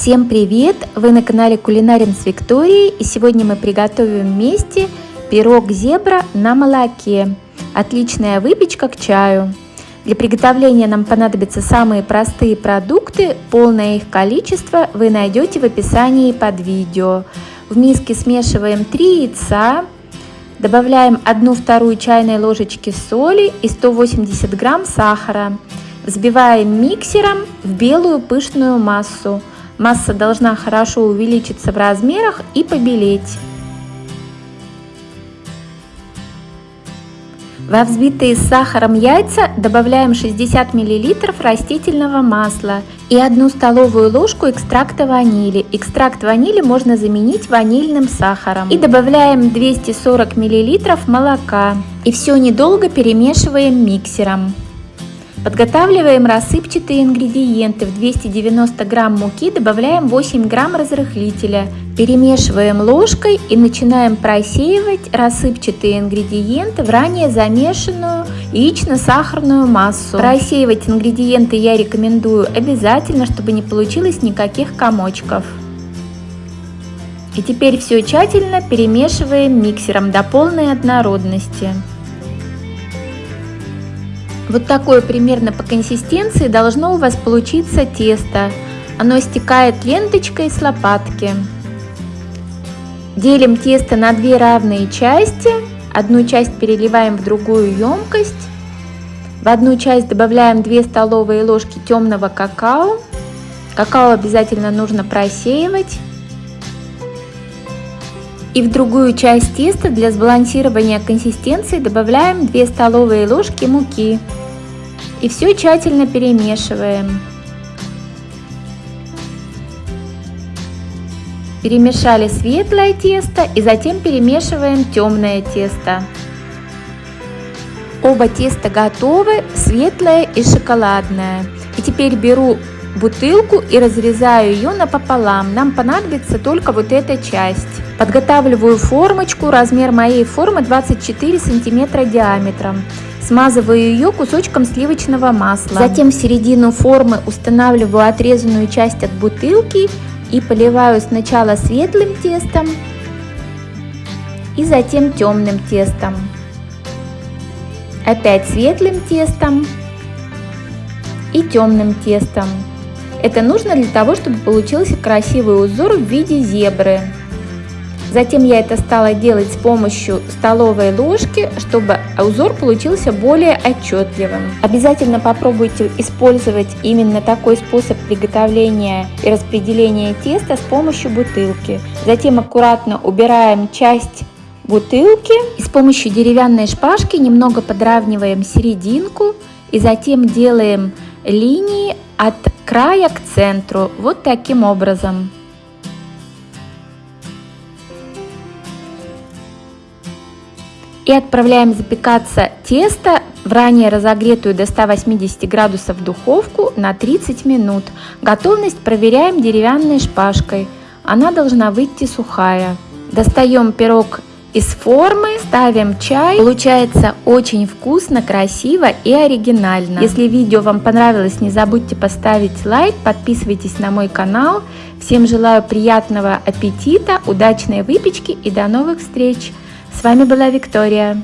Всем привет! Вы на канале Кулинарим с Викторией и сегодня мы приготовим вместе пирог зебра на молоке. Отличная выпечка к чаю. Для приготовления нам понадобятся самые простые продукты, полное их количество вы найдете в описании под видео. В миске смешиваем 3 яйца, добавляем 1-2 чайной ложечки соли и 180 грамм сахара. Взбиваем миксером в белую пышную массу. Масса должна хорошо увеличиться в размерах и побелеть. Во взбитые с сахаром яйца добавляем 60 мл растительного масла и 1 столовую ложку экстракта ванили. Экстракт ванили можно заменить ванильным сахаром. И добавляем 240 мл молока. И все недолго перемешиваем миксером. Подготавливаем рассыпчатые ингредиенты. В 290 грамм муки добавляем 8 грамм разрыхлителя. Перемешиваем ложкой и начинаем просеивать рассыпчатые ингредиенты в ранее замешанную яично-сахарную массу. Просеивать ингредиенты я рекомендую обязательно, чтобы не получилось никаких комочков. И теперь все тщательно перемешиваем миксером до полной однородности. Вот такое примерно по консистенции должно у вас получиться тесто. Оно стекает ленточкой с лопатки. Делим тесто на две равные части. Одну часть переливаем в другую емкость. В одну часть добавляем 2 столовые ложки темного какао. Какао обязательно нужно просеивать. И в другую часть теста для сбалансирования консистенции добавляем 2 столовые ложки муки. И все тщательно перемешиваем. Перемешали светлое тесто и затем перемешиваем темное тесто. Оба теста готовы, светлое и шоколадное. И теперь беру бутылку и разрезаю ее напополам. Нам понадобится только вот эта часть. Подготавливаю формочку, размер моей формы 24 сантиметра диаметром. Смазываю ее кусочком сливочного масла. Затем в середину формы устанавливаю отрезанную часть от бутылки и поливаю сначала светлым тестом и затем темным тестом. Опять светлым тестом и темным тестом. Это нужно для того, чтобы получился красивый узор в виде зебры. Затем я это стала делать с помощью столовой ложки, чтобы узор получился более отчетливым. Обязательно попробуйте использовать именно такой способ приготовления и распределения теста с помощью бутылки. Затем аккуратно убираем часть бутылки и с помощью деревянной шпажки немного подравниваем серединку и затем делаем линии от края к центру вот таким образом. И отправляем запекаться тесто в ранее разогретую до 180 градусов духовку на 30 минут. Готовность проверяем деревянной шпажкой. Она должна выйти сухая. Достаем пирог из формы, ставим чай. Получается очень вкусно, красиво и оригинально. Если видео вам понравилось, не забудьте поставить лайк, подписывайтесь на мой канал. Всем желаю приятного аппетита, удачной выпечки и до новых встреч! С вами была Виктория.